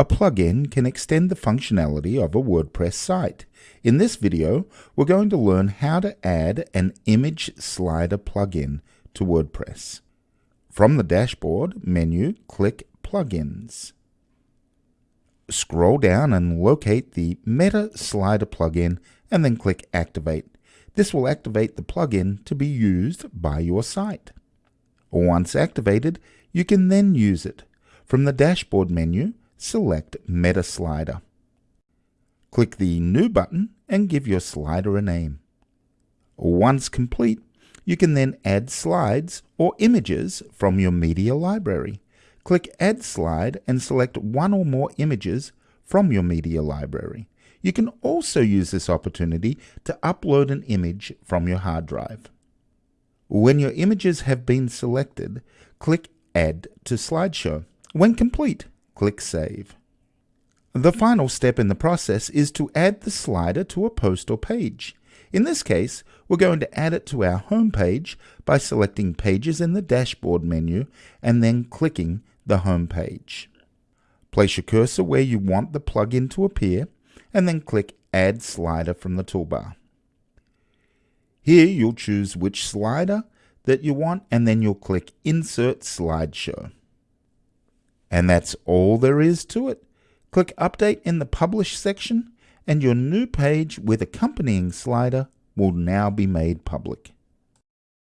A plugin can extend the functionality of a WordPress site. In this video, we're going to learn how to add an image slider plugin to WordPress. From the dashboard menu, click Plugins. Scroll down and locate the Meta Slider plugin and then click Activate. This will activate the plugin to be used by your site. Once activated, you can then use it. From the dashboard menu, select Meta Slider. Click the New button and give your slider a name. Once complete, you can then add slides or images from your media library. Click Add Slide and select one or more images from your media library. You can also use this opportunity to upload an image from your hard drive. When your images have been selected, click Add to Slideshow. When complete, Click Save. The final step in the process is to add the slider to a post or page. In this case, we're going to add it to our home page by selecting Pages in the Dashboard menu and then clicking the Home page. Place your cursor where you want the plugin to appear and then click Add Slider from the toolbar. Here you'll choose which slider that you want and then you'll click Insert Slideshow. And that's all there is to it. Click Update in the Publish section, and your new page with accompanying slider will now be made public.